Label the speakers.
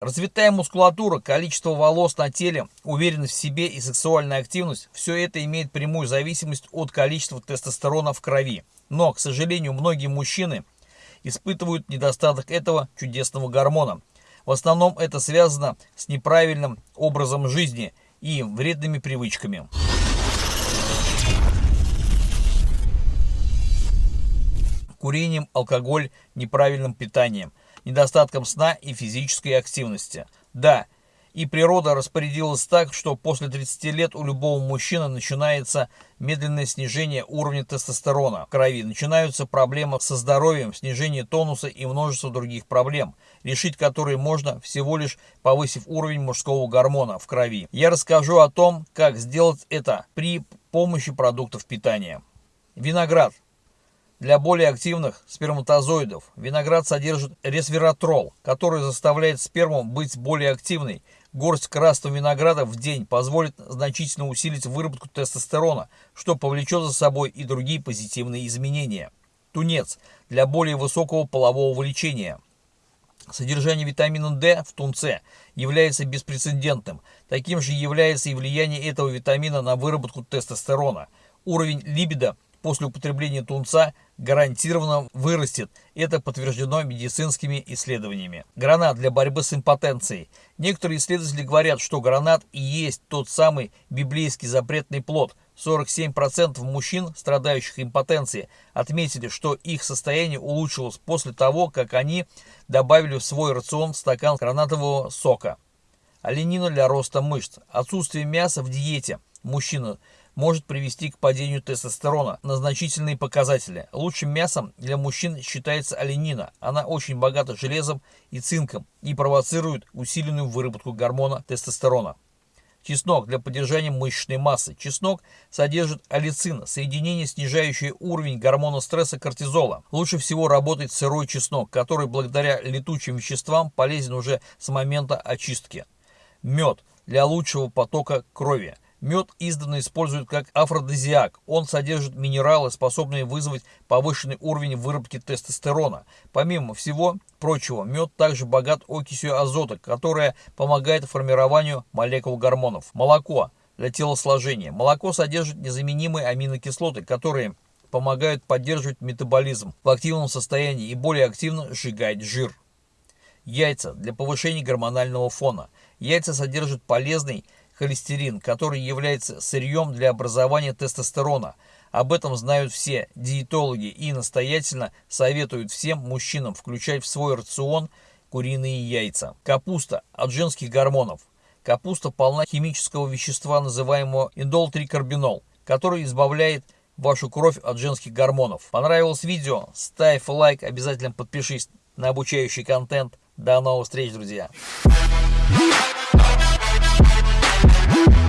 Speaker 1: Развитая мускулатура, количество волос на теле, уверенность в себе и сексуальная активность – все это имеет прямую зависимость от количества тестостерона в крови. Но, к сожалению, многие мужчины испытывают недостаток этого чудесного гормона. В основном это связано с неправильным образом жизни и вредными привычками. Курением, алкоголь, неправильным питанием – недостатком сна и физической активности. Да, и природа распорядилась так, что после 30 лет у любого мужчины начинается медленное снижение уровня тестостерона в крови, начинаются проблемы со здоровьем, снижение тонуса и множество других проблем, решить которые можно всего лишь повысив уровень мужского гормона в крови. Я расскажу о том, как сделать это при помощи продуктов питания. Виноград для более активных сперматозоидов виноград содержит ресвератрол, который заставляет сперму быть более активной. Горсть красного винограда в день позволит значительно усилить выработку тестостерона, что повлечет за собой и другие позитивные изменения. Тунец для более высокого полового влечения. Содержание витамина D в тунце является беспрецедентным. Таким же является и влияние этого витамина на выработку тестостерона. Уровень либидо после употребления тунца гарантированно вырастет. Это подтверждено медицинскими исследованиями. Гранат для борьбы с импотенцией. Некоторые исследователи говорят, что гранат и есть тот самый библейский запретный плод. 47% мужчин, страдающих импотенцией, отметили, что их состояние улучшилось после того, как они добавили в свой рацион стакан гранатового сока. Оленина для роста мышц. Отсутствие мяса в диете. Мужчина может привести к падению тестостерона на значительные показатели. Лучшим мясом для мужчин считается оленина. Она очень богата железом и цинком и провоцирует усиленную выработку гормона тестостерона. Чеснок для поддержания мышечной массы. Чеснок содержит алицин, соединение, снижающее уровень гормона стресса кортизола. Лучше всего работает сырой чеснок, который благодаря летучим веществам полезен уже с момента очистки. Мед для лучшего потока крови. Мед издавна используют как афродизиак. Он содержит минералы, способные вызвать повышенный уровень выработки тестостерона. Помимо всего прочего, мед также богат окисью азота, которая помогает формированию молекул гормонов. Молоко для телосложения. Молоко содержит незаменимые аминокислоты, которые помогают поддерживать метаболизм в активном состоянии и более активно сжигать жир. Яйца для повышения гормонального фона. Яйца содержат полезный холестерин, который является сырьем для образования тестостерона. Об этом знают все диетологи и настоятельно советуют всем мужчинам включать в свой рацион куриные яйца. Капуста от женских гормонов. Капуста полна химического вещества, называемого индолтрикарбинол, который избавляет вашу кровь от женских гормонов. Понравилось видео? Ставь лайк, обязательно подпишись на обучающий контент. До новых встреч, друзья! Bye.